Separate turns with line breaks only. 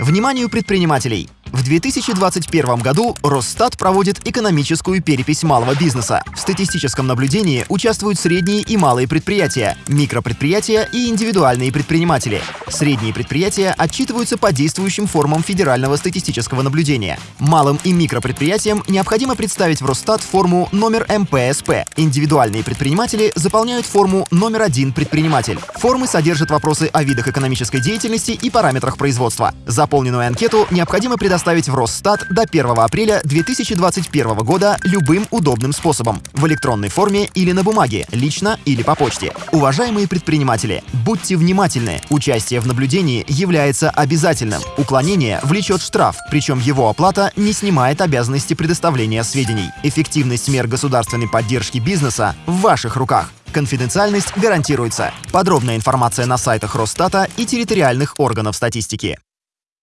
Вниманию предпринимателей! В 2021 году Росстат проводит экономическую перепись малого бизнеса. В статистическом наблюдении участвуют средние и малые предприятия, микропредприятия и индивидуальные предприниматели. Средние предприятия отчитываются по действующим формам федерального статистического наблюдения. Малым и микропредприятиям необходимо представить в Росстат форму номер МПСП. Индивидуальные предприниматели заполняют форму номер один предприниматель. Формы содержат вопросы о видах экономической деятельности и параметрах производства. Заполненную анкету необходимо предоставить предоставить в Росстат до 1 апреля 2021 года любым удобным способом – в электронной форме или на бумаге, лично или по почте. Уважаемые предприниматели, будьте внимательны. Участие в наблюдении является обязательным. Уклонение влечет штраф, причем его оплата не снимает обязанности предоставления сведений. Эффективность мер государственной поддержки бизнеса в ваших руках. Конфиденциальность гарантируется. Подробная информация на сайтах Росстата и территориальных органов статистики.